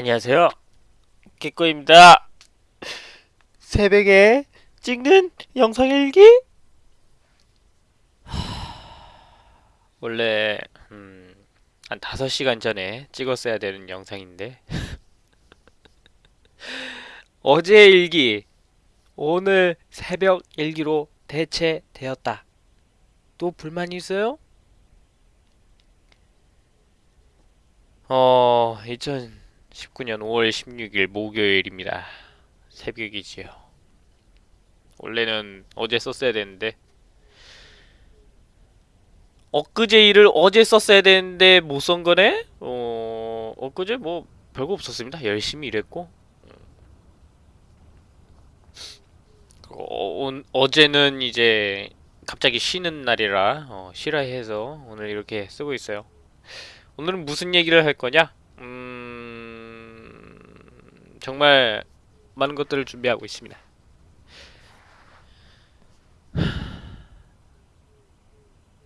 안녕하세요. 개꼬입니다. 새벽에 찍는 영상 일기? 원래 음, 한 5시간 전에 찍었어야 되는 영상인데 어제 일기 오늘 새벽 일기로 대체되었다. 또 불만 있어요? 어, 2019년 5월 16일 목요일입니다. 새벽이지요. 원래는 어제 썼어야 되는데 엊그제 일을 어제 썼어야 되는데 못 쓴 거네? 어, 엊그제 뭐 별거 없었습니다. 열심히 일했고 어, 온- 어제는 이제 갑자기 쉬는 날이라 어, 쉬라 해서 오늘 이렇게 쓰고 있어요. 오늘은 무슨 얘기를 할 거냐? 음... 정말 많은 것들을 준비하고 있습니다.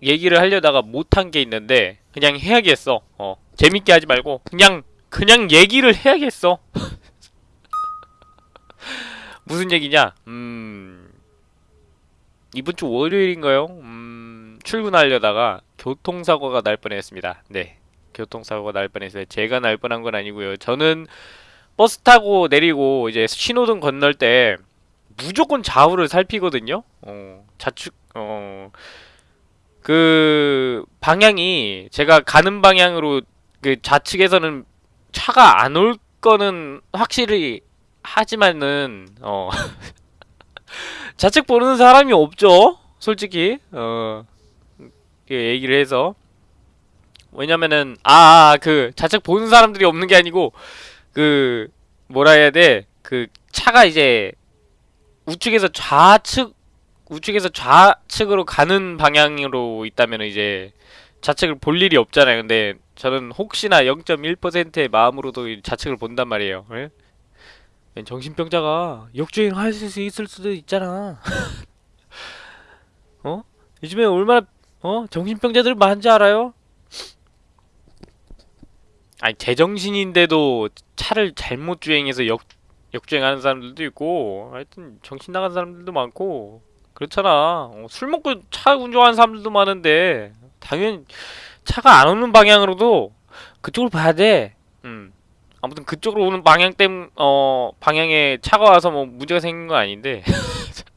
얘기를 하려다가 못한 게 있는데 그냥 해야겠어. 어. 재밌게 하지 말고 그냥 그냥 얘기를 해야겠어. 무슨 얘기냐? 음... 이번 주 월요일인가요? 음... 출근하려다가 교통사고가 날 뻔했습니다. 네. 교통사고가 날 뻔했어요. 제가 날 뻔한 건 아니고요. 저는 버스 타고 내리고 이제 신호등 건널 때 무조건 좌우를 살피거든요. 어, 좌측 어, 그 방향이 제가 가는 방향으로 그 좌측에서는 차가 안 올 거는 확실히 하지만은 어. 좌측 보는 사람이 없죠. 솔직히. 어. 그 얘기를 해서. 왜냐면은 아그 좌측 보는 사람들이 없는 게 아니고 그 뭐라 해야 돼? 그 차가 이제 우측에서 좌측 우측에서 좌측으로 가는 방향으로 있다면 이제 좌측을 볼 일이 없잖아요. 근데 저는 혹시나 0.1%의 마음으로도 이 좌측을 본단 말이에요. 예? 정신병자가 역주행 할 수 있을 수도 있잖아. 어? 요즘에 얼마나 어? 정신병자들 많은지 알아요? 아니 제정신인데도 차를 잘못 주행해서 역 역주행하는 사람들도 있고 하여튼 정신 나간 사람들도 많고 그렇잖아. 어, 술 먹고 차 운전하는 사람들도 많은데 당연히 차가 안 오는 방향으로도 그쪽을 봐야 돼. 음. 아무튼 그쪽으로 오는 방향 때문 어 방향에 차가 와서 뭐 문제가 생긴 건 아닌데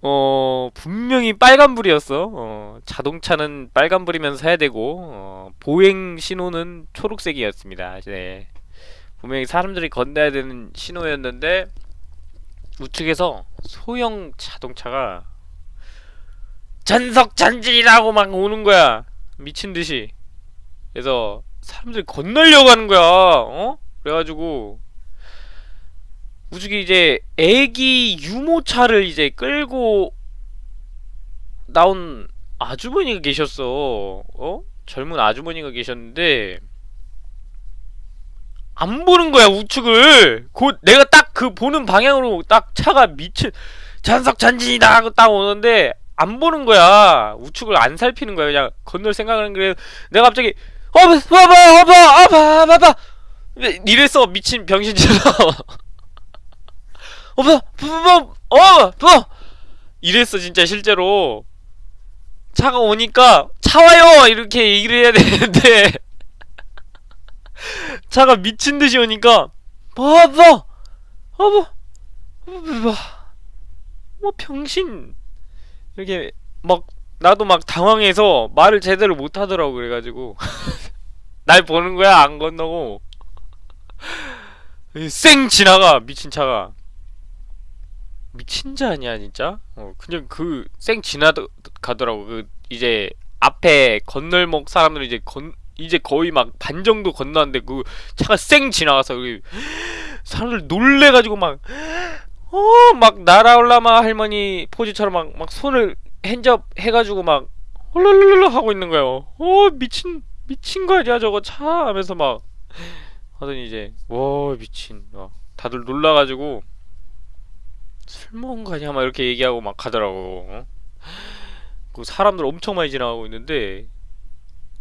어 분명히 빨간불이었어. 어, 자동차는 빨간불이면 서야 되고 어, 보행 신호는 초록색이었습니다. 네. 분명히 사람들이 건너야 되는 신호였는데 우측에서 소형 자동차가 전석 전진이라고 막 오는 거야. 미친 듯이. 그래서 사람들이 건너려고 하는 거야. 어? 그래가지고 우측에 이제 애기 유모차를 이제 끌고 나온 아주머니가 계셨어. 어? 젊은 아주머니가 계셨는데 안 보는 거야 우측을. 곧 내가 딱 그 보는 방향으로 딱 차가 미친 잔석 전진이다 하고 딱 오는데 안 보는 거야. 우측을 안 살피는 거야. 그냥 건널 생각하는 그래. 내가 갑자기 어 봐봐 아봐 봐봐 이랬어 미친 병신처럼. 어, 봐, 봐, 봐, 어, 봐. 이랬어 진짜 실제로. 차가 오니까 차 와요! 이렇게 얘기를 해야 되는데. 차가 미친 듯이 오니까 봐봐, 봐봐, 봐봐, 뭐 병신. 이렇게 막 나도 막 당황해서 말을 제대로 못 하더라고 그래가지고. 날 보는 거야 안 건너고. 쌩 지나가 미친 차가. 미친 자 아니야 진짜? 어 그냥 그쌩 지나가더라고 그 이제 앞에 건널목 사람들 이제 건 이제 거의 막 반 정도 건너는데 그 차가 쌩 지나가서 그 사람들 놀래가지고 막 어 막 날아올라마 할머니 포즈처럼 막 막 손을 핸접 해가지고 막 홀랄랄라 하고 있는 거예요. 어 미친 미친 거 아니야 저거 차 하면서 막 하더니 이제 와 미친 막 다들 놀라가지고 술 먹은 거 아니야? 막 이렇게 얘기하고 막 가더라고. 어? 그 사람들 엄청 많이 지나가고 있는데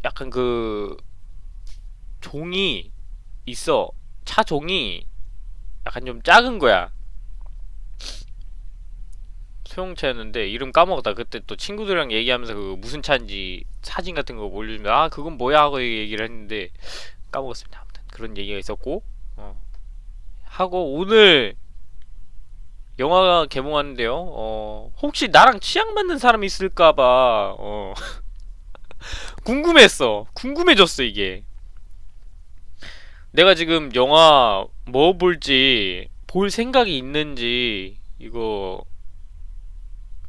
약간 그 종이 있어. 차 종이 약간 좀 작은 거야. 소형차였는데 이름 까먹었다. 그때 또 친구들이랑 얘기하면서 그 무슨 차인지 사진 같은 거 올려주면 아 그건 뭐야 하고 얘기를 했는데 까먹었습니다. 아무튼 그런 얘기가 있었고 어. 하고 오늘 영화가 개봉하는데요. 어, 혹시 나랑 취향 맞는 사람이 있을까봐 어, 궁금했어. 궁금해졌어 이게. 내가 지금 영화 뭐 볼지 볼 생각이 있는지 이거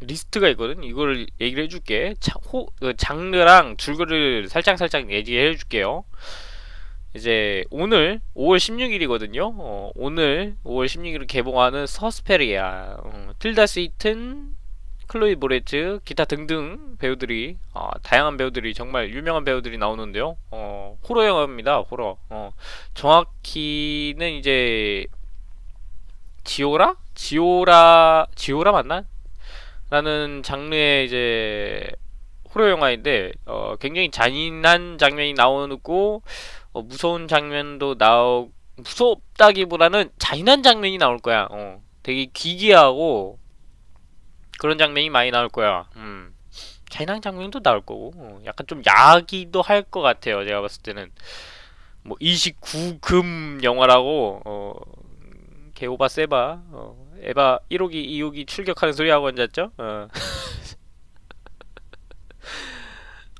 리스트가 있거든. 이걸 얘기를 해줄게. 자, 호, 그 장르랑 줄거리를 살짝 살짝 얘기해 줄게요. 이제 오늘 5월 16일이거든요. 어, 오늘 5월 16일 개봉하는 서스페리아, 어, 틸다 스윈튼, 클로이 모레츠, 기타 등등 배우들이 어, 다양한 배우들이 정말 유명한 배우들이 나오는데요. 어, 호러 영화입니다. 호러. 어, 정확히는 이제 giallo? giallo giallo 맞나? 라는 장르의 이제 호러 영화인데 어, 굉장히 잔인한 장면이 나오고 어, 무서운 장면도 나오 무섭다기보다는 잔인한 장면이 나올 거야. 어, 되게 기괴하고 그런 장면이 많이 나올 거야. 음. 잔인한 장면도 나올 거고 어, 약간 좀 야기도 할 것 같아요. 제가 봤을 때는 뭐 29금 영화라고 어, 개오바 세바 어, 에바 1호기 2호기 출격하는 소리 하고 앉았죠? 어.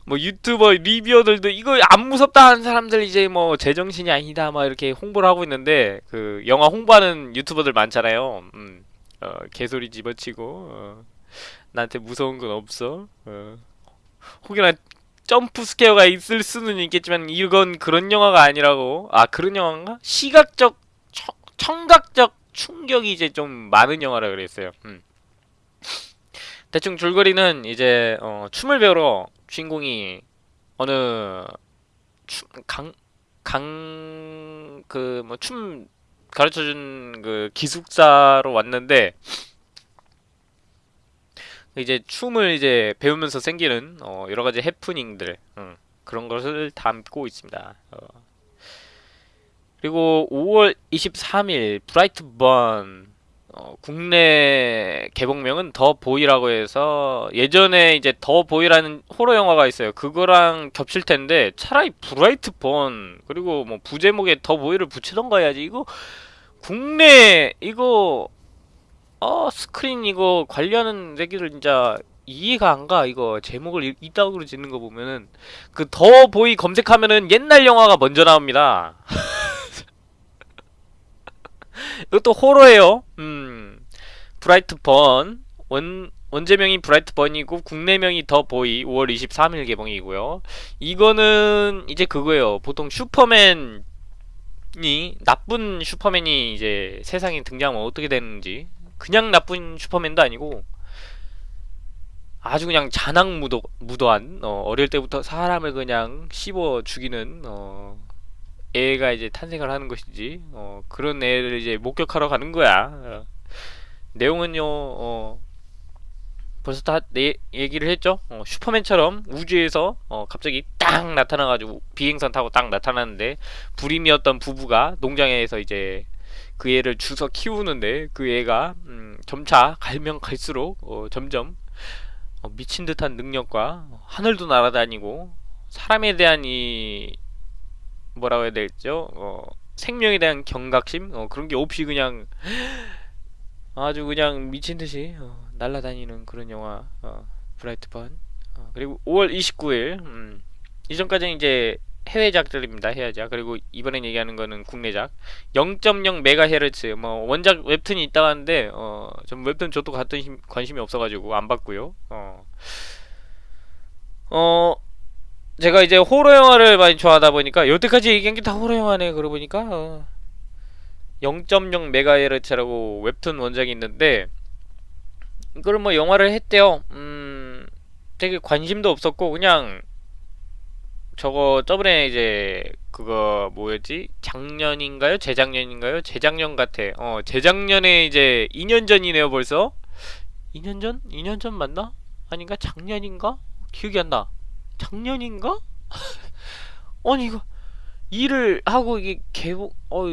뭐 유튜버 리뷰어들도 이거 안 무섭다 하는 사람들 이제 뭐 제정신이 아니다 막 이렇게 홍보를 하고 있는데 그 영화 홍보하는 유튜버들 많잖아요. 음. 어, 개소리 집어치고 어. 나한테 무서운 건 없어. 어. 혹여나 점프 스퀘어가 있을 수는 있겠지만 이건 그런 영화가 아니라고. 아 그런 영화인가? 시각적 청, 청각적 충격이 이제 좀 많은 영화라 그랬어요. 음. 대충 줄거리는 이제 어, 춤을 배우러 주인공이 어느 강강 그 뭐 춤 가르쳐준 그 기숙사로 왔는데 이제 춤을 이제 배우면서 생기는 어, 여러 가지 해프닝들 음, 그런 것을 담고 있습니다. 어. 그리고 5월 23일 브라이트 번 어, 국내 개봉명은 The Boy라고 해서 예전에 이제 The Boy라는 호러 영화가 있어요. 그거랑 겹칠 텐데 차라리 Brightburn 그리고 뭐 부제목에 The Boy를 붙이던가 해야지. 이거 국내 이거 어 스크린 이거 관리하는 새끼들 진짜 이해가 안 가. 이거 제목을 이따구로 짓는 거 보면은 그 The Boy 검색하면은 옛날 영화가 먼저 나옵니다. 이것도 호러예요. 음. 브라이트번. 원, 원제명이 브라이트번이고 국내명이 더 보이 5월 23일 개봉이고요. 이거는 이제 그거예요. 보통 슈퍼맨이 나쁜 슈퍼맨이 이제 세상에 등장하면 어떻게 되는지 그냥 나쁜 슈퍼맨도 아니고 아주 그냥 잔악 무도, 무도한 어, 어릴 때부터 사람을 그냥 씹어 죽이는 어, 애가 이제 탄생을 하는 것이지. 어, 그런 애를 이제 목격하러 가는 거야. 어. 내용은요 어, 벌써 다 내 얘기를 했죠? 어, 슈퍼맨처럼 우주에서 어, 갑자기 딱 나타나가지고 비행선 타고 딱 나타나는데 불임이었던 부부가 농장에서 이제 그 애를 주서 키우는데 그 애가 음, 점차 갈면 갈수록 어, 점점 어, 미친 듯한 능력과 하늘도 날아다니고 사람에 대한 이 뭐라고 해야 될죠? 어, 생명에 대한 경각심? 어, 그런 게 없이 그냥 아주 그냥 미친 듯이 어, 날아다니는 그런 영화 어, 브라이트번. 어, 그리고 5월 29일 음, 이전까지는 이제 해외작들입니다 해외작. 그리고 이번에 얘기하는 거는 국내작. 0.0 메가헤르츠 뭐 원작 웹툰이 있다고 하는데 어, 전 웹툰 저도 같은 힘, 관심이 없어 가지고 안 봤고요. 어, 어 제가 이제 호러 영화를 많이 좋아하다 보니까 여태까지 얘기한 게 다 호러 영화네 그러고 보니까 어. 0.0 메가헤르츠라고 웹툰 원작이 있는데 이걸 뭐 영화를 했대요 음 되게 관심도 없었고 그냥 저거 저번에 이제 그거 뭐였지 작년인가요 재작년인가요 재작년 같아 어 재작년에 이제 2년 전이네요 벌써 2년 전? 2년 전 맞나? 아닌가? 작년인가? 기억이 안 나 작년인가? 아니 이거 일을 하고 이게 개봉 어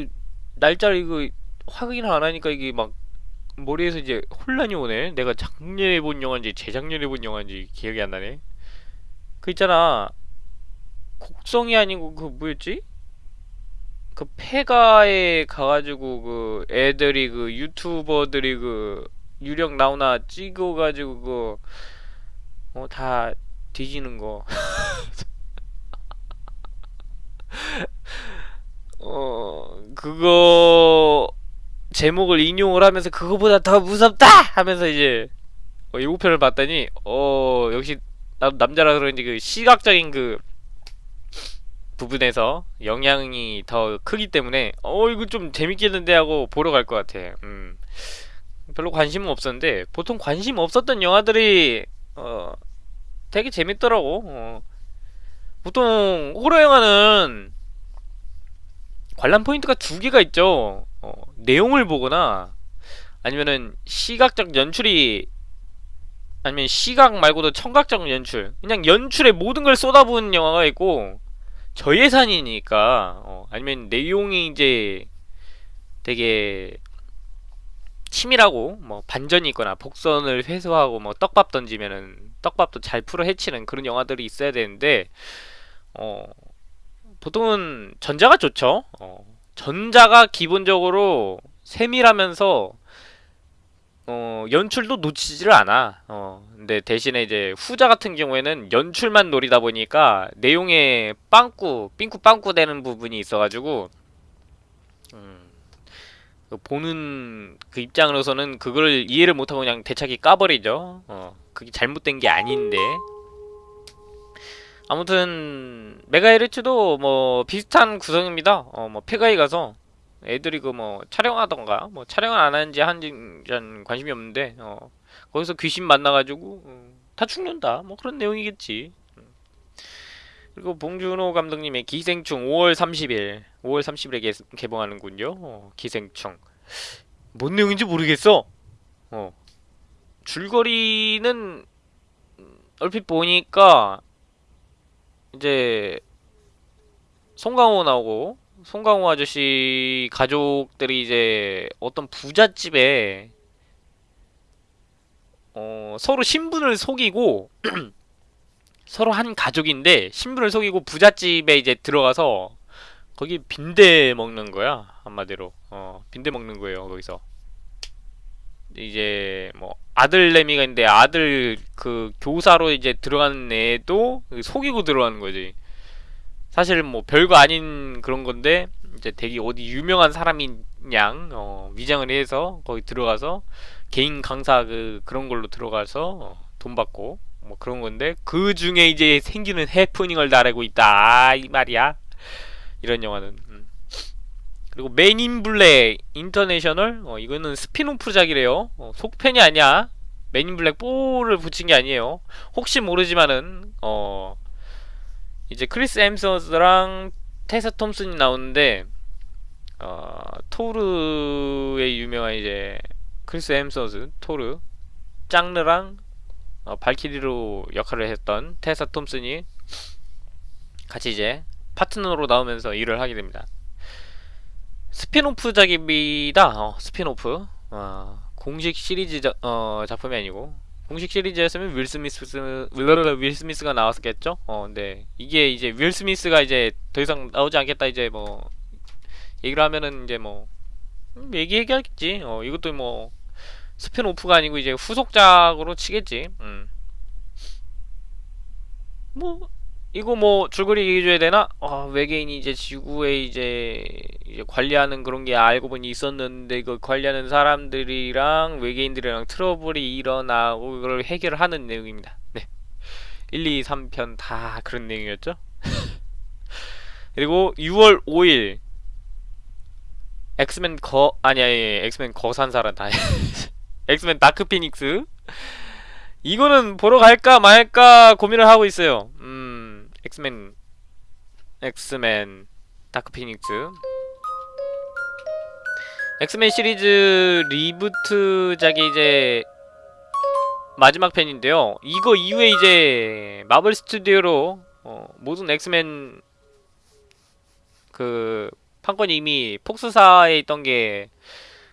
날짜를 이거 확인을 안 하니까 이게 막 머리에서 이제 혼란이 오네. 내가 작년에 본 영화인지 재작년에 본 영화인지 기억이 안 나네. 그 있잖아. 곡성이 아니고 그 뭐였지? 그 폐가에 가가지고 그 애들이 그 유튜버들이 그 유령 나오나 찍어가지고 그 어 다 뒤지는 거. 어 그거 제목을 인용을 하면서 그거보다 더 무섭다 하면서 이제 어, 예고편을 봤더니 어 역시 나도 남자라 그런지 그 시각적인 그 부분에서 영향이 더 크기 때문에 어 이거 좀 재밌겠는데 하고 보러 갈 것 같아. 음 별로 관심은 없었는데 보통 관심 없었던 영화들이 어 되게 재밌더라고. 어. 보통 호러 영화는 관람 포인트가 두 개가 있죠. 어, 내용을 보거나 아니면은 시각적 연출이 아니면 시각 말고도 청각적 연출 그냥 연출에 모든 걸 쏟아부은 영화가 있고 저예산이니까 어, 아니면 내용이 이제 되게 치밀하고 뭐 반전이 있거나 복선을 회수하고 뭐 떡밥 던지면은 떡밥도 잘 풀어 헤치는 그런 영화들이 있어야 되는데 어 보통은 전자가 좋죠. 어, 전자가 기본적으로 세밀하면서 어, 연출도 놓치지를 않아. 어, 근데 대신에 이제 후자 같은 경우에는 연출만 노리다 보니까 내용에 빵꾸, 삥꾸 빵꾸 되는 부분이 있어가지고 음, 그 보는 그 입장으로서는 그걸 이해를 못하고 그냥 대차게 까버리죠. 어, 그게 잘못된 게 아닌데. 아무튼 메가헤르츠도 뭐 비슷한 구성입니다. 어 뭐 폐가에 가서 애들이 그 뭐 촬영하던가 뭐 촬영을 안 하는지 전 관심이 없는데 어 거기서 귀신 만나가지고 어, 다 죽는다 뭐 그런 내용이겠지. 음. 그리고 봉준호 감독님의 기생충 5월 30일 5월 30일에 개, 개봉하는군요. 어, 기생충 뭔 내용인지 모르겠어. 어 줄거리는 음, 얼핏 보니까 이제 송강호 나오고 송강호 아저씨 가족들이 이제 어떤 부잣집에 어, 서로 신분을 속이고 서로 한 가족인데 신분을 속이고 부잣집에 이제 들어가서 거기 빈대 먹는 거야 한마디로. 어 빈대 먹는 거예요 거기서 이제 뭐 아들내미가 있는데 아들 그 교사로 이제 들어가는 애도 속이고 들어가는 거지. 사실 뭐 별거 아닌 그런 건데 이제 되게 어디 유명한 사람인 양 어, 위장을 해서 거기 들어가서 개인 강사 그 그런 걸로 들어가서 어, 돈 받고 뭐 그런 건데 그 중에 이제 생기는 해프닝을 나르고 있다 아, 이 말이야. 이런 영화는 음. 그리고 맨인 블랙 인터내셔널? 어, 이거는 스핀오프작이래요. 어, 속편이 아니야. 맨인 블랙 4를 붙인 게 아니에요. 혹시 모르지만은 어 이제 크리스 헴스워스랑 테사 톰슨이 나오는데 어 토르의 유명한 이제 크리스 헴스워스 토르. 토르랑 어, 발키리로 역할을 했던 테사 톰슨이 같이 이제 파트너로 나오면서 일을 하게 됩니다. 스핀오프작입니다. 어, 스핀오프. 어, 공식 시리즈 자, 어, 작품이 아니고 공식 시리즈였으면 윌 스미스 윌 스미스가 나왔겠죠. 어, 근데 이게 이제 윌 스미스가 이제 더 이상 나오지 않겠다 이제 뭐 얘기를 하면은 이제 뭐 음, 얘기 얘기하겠지. 어, 이것도 뭐 스핀오프가 아니고 이제 후속작으로 치겠지. 음. 뭐 이거 뭐 줄거리 얘기해줘야 되나? 아, 외계인이 이제 지구에 이제, 이제 관리하는 그런 게 알고 보니 있었는데 그 관리하는 사람들이랑 외계인들이랑 트러블이 일어나고 그걸 해결하는 내용입니다. 네. 1, 2, 3편 다 그런 내용이었죠? 그리고 6월 5일 엑스맨 거 아니 아니 엑스맨 거산사란다 엑스맨 다크 피닉스 이거는 보러 갈까 말까 고민을 하고 있어요. 음 엑스맨 엑스맨 다크 피닉스. 엑스맨 시리즈 리부트작이 이제 마지막 편인데요. 이거 이후에 이제 마블 스튜디오로 어, 모든 엑스맨 그 판권이 이미 폭스사에 있던 게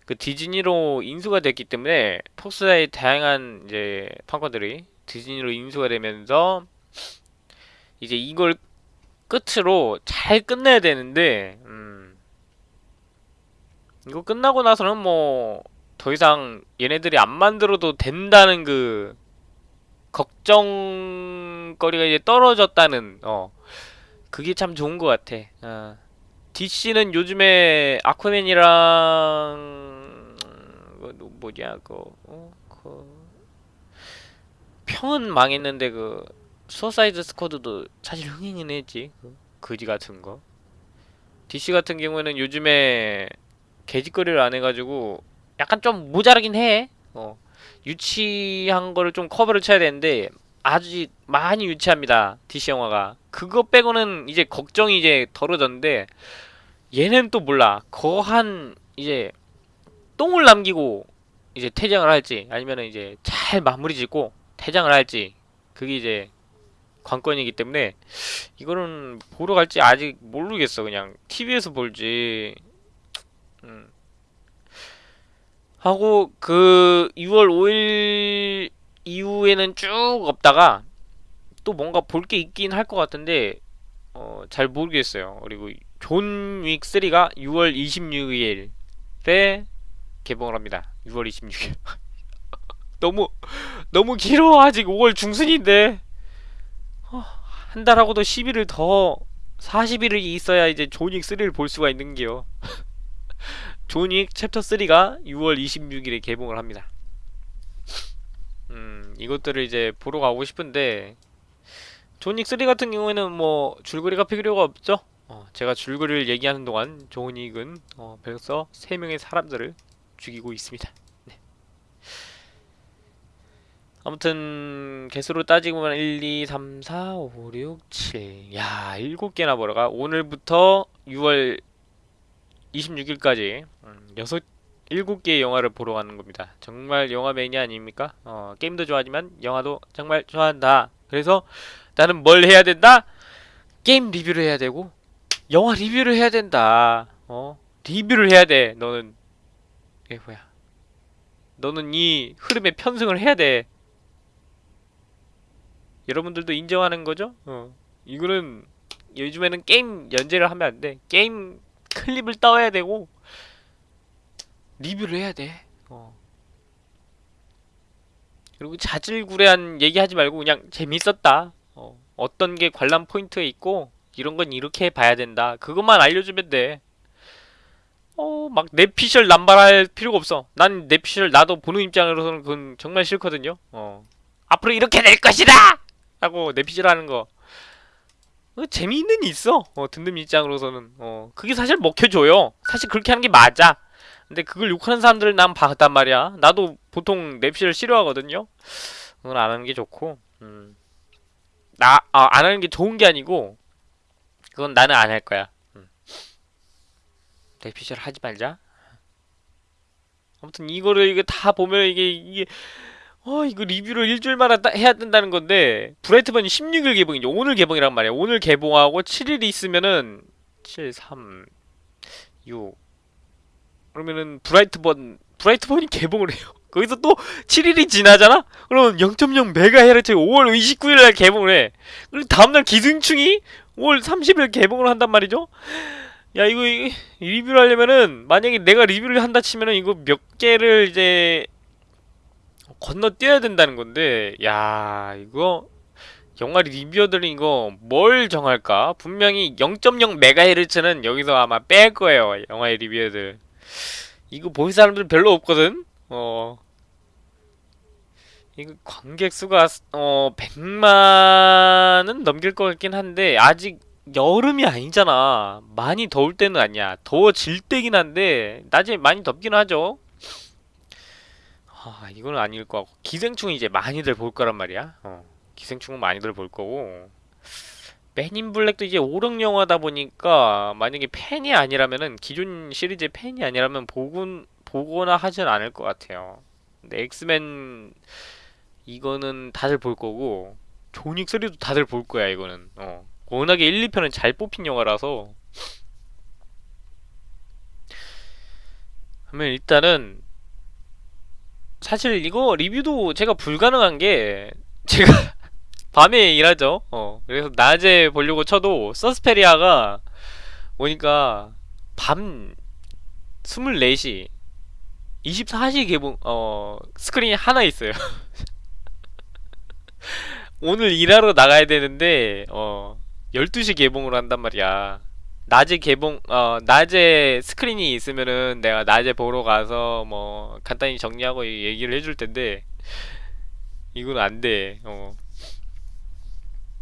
그 디즈니로 인수가 됐기 때문에 폭스사의 다양한 이제 판권들이 디즈니로 인수가 되면서 이제 이걸 끝으로 잘 끝내야 되는데 음 이거 끝나고 나서는 뭐 더 이상 얘네들이 안 만들어도 된다는 그 걱정거리가 이제 떨어졌다는 어 그게 참 좋은 것 같아. 어. DC는 요즘에 아쿠아맨이랑 그 누- 뭐냐 그, 어, 그 평은 망했는데 그 수어사이드 스쿼드도 사실 흥행은 했지 그 거지 같은 거. DC 같은 경우에는 요즘에 개짓거리를 안 해가지고 약간 좀 모자라긴 해. 어 유치한 거를 좀 커버를 쳐야 되는데 아주 많이 유치합니다. DC 영화가. 그거 빼고는 이제 걱정이 이제 덜어졌는데 얘는 또 몰라. 거한 이제 똥을 남기고 이제 퇴장을 할지 아니면은 이제 잘 마무리 짓고 퇴장을 할지 그게 이제 관건이기 때문에 이거는 보러 갈지 아직 모르겠어. 그냥 TV에서 볼지. 음. 하고 그 6월 5일 이후에는 쭉 없다가 또 뭔가 볼 게 있긴 할 것 같은데 어, 잘 모르겠어요. 그리고 존 윅 3가 6월 26일에 개봉을 합니다. 6월 26일. 너무 너무 길어. 아직 5월 중순인데. 어, 한 달하고도 10일을 더 40일이 있어야 이제 존 윅 3를 볼 수가 있는게요. 존 윅 챕터 3가 6월 26일에 개봉을 합니다. 음, 이것들을 이제 보러 가고 싶은데 존윅 3 같은 경우에는 뭐 줄거리가 필요가 없죠. 어, 제가 줄거리를 얘기하는 동안 존윅은 어, 벌써 3명의 사람들을 죽이고 있습니다. 네. 아무튼 개수로 따지고 보면 1, 2, 3, 4, 5, 6, 7 야, 7개나 보러 가. 오늘부터 6월 26일까지 음, 6 7개의 영화를 보러 가는 겁니다. 정말 영화 매니아 아닙니까? 어, 게임도 좋아하지만 영화도 정말 좋아한다. 그래서 나는 뭘 해야 된다? 게임 리뷰를 해야 되고 영화 리뷰를 해야 된다. 어? 리뷰를 해야 돼. 너는 이게 뭐야? 너는 이 흐름에 편승을 해야 돼. 여러분들도 인정하는 거죠? 어. 이거는 요즘에는 게임 연재를 하면 안 돼. 게임 클립을 따와야 되고 리뷰를 해야 돼. 어. 그리고 자질구레한 얘기하지 말고 그냥 재밌었다. 어. 어떤 게 관람 포인트에 있고 이런 건 이렇게 봐야 된다. 그것만 알려주면 돼. 어, 막 뇌피셜 남발할 필요가 없어. 난 뇌피셜 나도 보는 입장으로서는 그건 정말 싫거든요. 어. 앞으로 이렇게 될 것이다! 하고 뇌피셜 하는 거. 어, 재미있는 있어. 어, 듣는 입장으로서는. 어, 그게 사실 먹혀줘요. 사실 그렇게 하는 게 맞아. 근데 그걸 욕하는 사람들을 난 봤단 말이야. 나도 보통 뇌피셜 싫어하거든요. 그건 안 하는 게 좋고. 음. 나, 아, 안 하는 게 좋은 게 아니고, 그건 나는 안 할 거야. 음. 뇌피셜 하지 말자. 아무튼 이거를 이게 다 보면 이게 이게 어 이거 리뷰를 일주일마다 따- 해야 된다는 건데 브라이트번이 16일 개봉이죠. 오늘 개봉이란 말이야. 오늘 개봉하고 7일이 있으면은 7, 3, 6 그러면은 브라이트번 브라이트번이 개봉을 해요. 거기서 또 7일이 지나잖아? 그러면 0.0 메가헤르츠 5월 29일 날 개봉을 해. 그리고 다음날 기생충이 5월 30일 개봉을 한단 말이죠? 야, 이거, 이- 리뷰를 하려면은, 만약에 내가 리뷰를 한다 치면은, 이거 몇 개를 이제, 건너뛰어야 된다는 건데, 야, 이거, 영화 리뷰어들은 이거 뭘 정할까? 분명히 0.0 메가헤르츠는 여기서 아마 뺄 거예요, 영화의 리뷰어들. 이거 볼 사람들 별로 없거든? 어. 이거 관객 수가 어 100만은 넘길 것 같긴 한데 아직 여름이 아니잖아. 많이 더울 때는 아니야. 더워질 때긴 한데 낮에 많이 덥긴 하죠. 아 이건 아닐 거 같고 기생충은 이제 많이들 볼 거란 말이야 어. 기생충은 많이들 볼 거고 맨인 블랙도 이제 오락 영화다 보니까 만약에 팬이 아니라면은 기존 시리즈의 팬이 아니라면 보군 보거나 하진 않을 것 같아요. 근데 엑스맨 이거는 다들 볼 거고 존 윅 3도 다들 볼 거야 이거는. 어. 워낙에 1, 2편은 잘 뽑힌 영화라서. 그러면 일단은 사실 이거 리뷰도 제가 불가능한 게 제가 밤에 일하죠. 어. 그래서 낮에 보려고 쳐도 서스페리아가 오니까 밤 24시 24시 개봉 어 스크린이 하나 있어요. 오늘 일하러 나가야 되는데 어 12시 개봉을 한단 말이야. 낮에 개봉 어 낮에 스크린이 있으면은 내가 낮에 보러 가서 뭐 간단히 정리하고 얘기를 해줄 텐데 이건 안 돼. 어.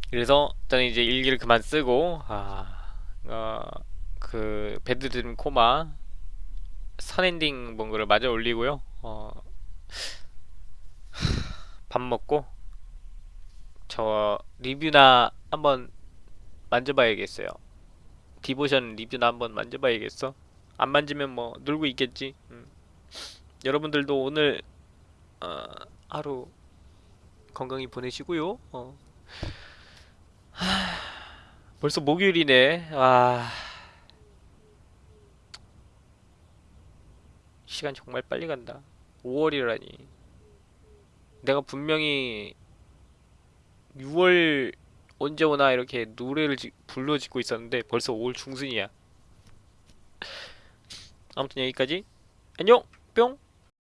그래서 저는 이제 일기를 그만 쓰고 아, 어, 그 배드드림 코마 선엔딩 본 거를 마저 올리고요. 어, 밥 먹고 저 리뷰나 한번 만져봐야겠어요. 디보션 리뷰나 한번 만져봐야겠어. 안 만지면 뭐 놀고 있겠지. 음. 여러분들도 오늘 어, 하루 건강히 보내시고요. 어. 하, 벌써 목요일이네. 아. 시간 정말 빨리 간다. 5월이라니. 내가 분명히 6월 언제 오나 이렇게 노래를 지- 불러 짓고 있었는데 벌써 5월 중순이야. 아무튼 여기까지. 안녕. 뿅.